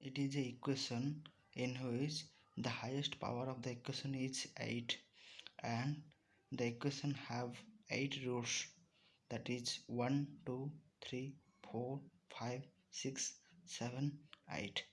it is a equation in which the highest power of the equation is 8 and the equation have 8 roots. That is 1 2 3 4 5 6 7 8